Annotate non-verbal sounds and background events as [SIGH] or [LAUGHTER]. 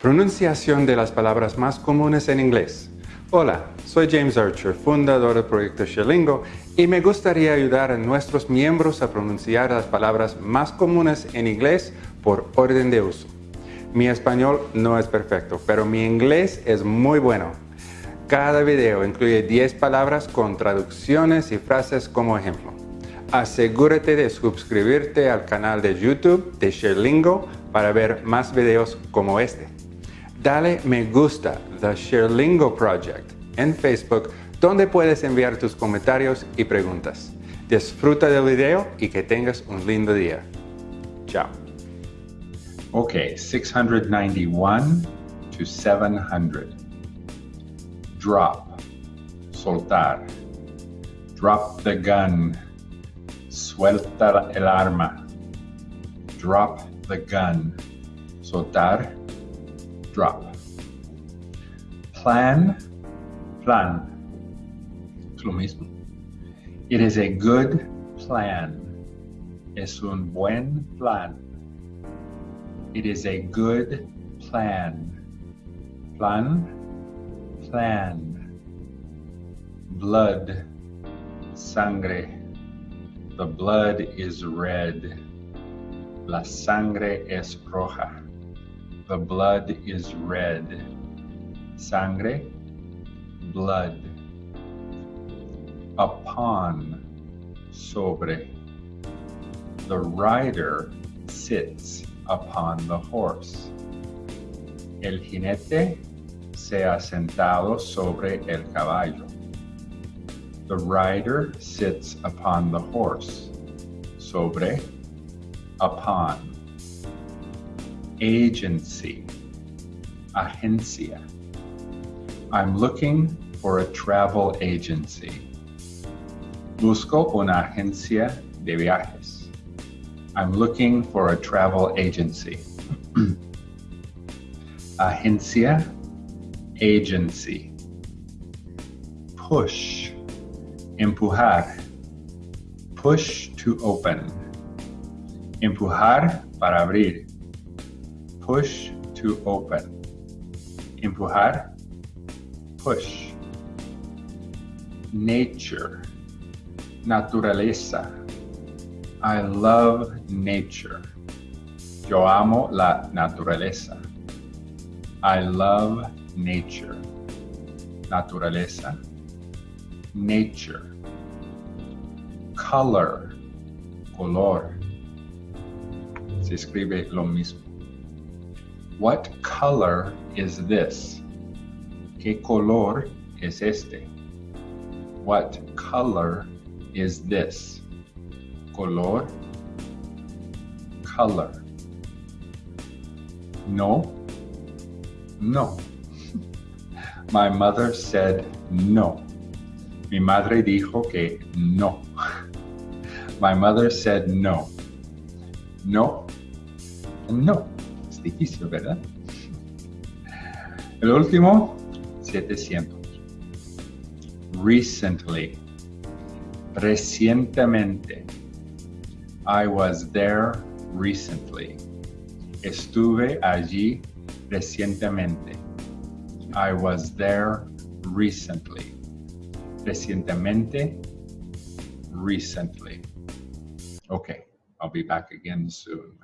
Pronunciación de las palabras más comunes en inglés. Hola, soy James Archer, fundador del proyecto Sherlingo, y me gustaría ayudar a nuestros miembros a pronunciar las palabras más comunes en inglés por orden de uso. Mi español no es perfecto, pero mi inglés es muy bueno. Cada video incluye 10 palabras con traducciones y frases como ejemplo. Asegúrate de suscribirte al canal de YouTube de Sherlingo para ver más videos como este dale me gusta The Sherlingo Project en Facebook, donde puedes enviar tus comentarios y preguntas. Disfruta del video y que tengas un lindo día. Chao. Okay, 691 to 700. Drop, soltar. Drop the gun. Suelta el arma. Drop the gun. Soltar drop. Plan, plan. Es lo mismo. It is a good plan. Es un buen plan. It is a good plan. Plan, plan. Blood, sangre. The blood is red. La sangre es roja. The blood is red. Sangre, blood. Upon, sobre. The rider sits upon the horse. El jinete se ha sentado sobre el caballo. The rider sits upon the horse. Sobre, upon agency, agencia. I'm looking for a travel agency. Busco una agencia de viajes. I'm looking for a travel agency. [CLEARS THROAT] agencia, agency. Push, empujar. Push to open. Empujar para abrir push to open. Empujar, push. Nature, naturaleza. I love nature. Yo amo la naturaleza. I love nature. Naturaleza. Nature. Color. Color. Se escribe lo mismo. What color is this? ¿Qué color es este? What color is this? Color, color. No, no. [LAUGHS] My mother said no. Mi madre dijo que no. [LAUGHS] My mother said no. No, no difícil, ¿verdad? El último, 700. Recently. Recientemente. I was there recently. Estuve allí recientemente. I was there recently. Recientemente. Recently. Okay, I'll be back again soon.